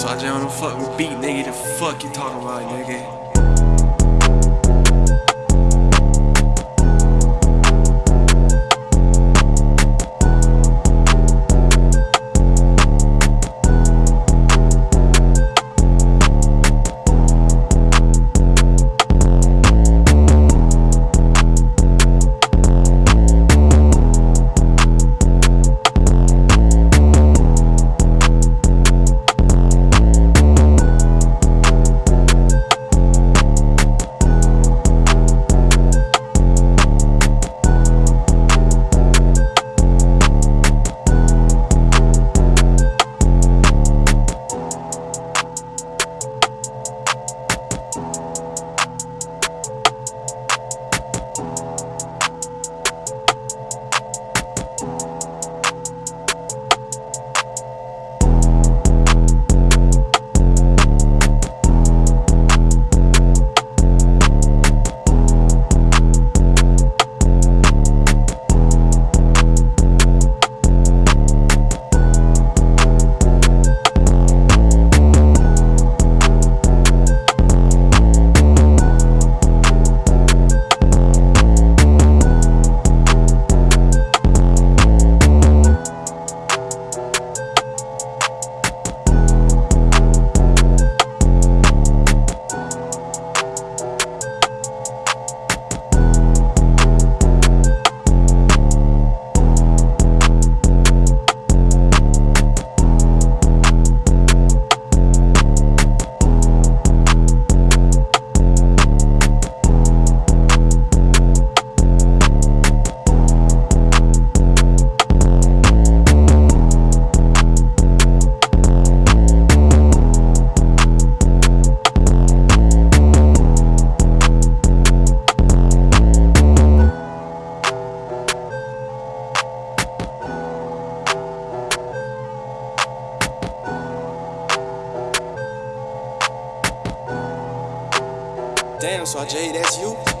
So I just don't fucking beat, nigga. The fuck you talking about, nigga? Damn, so Jay, that's you?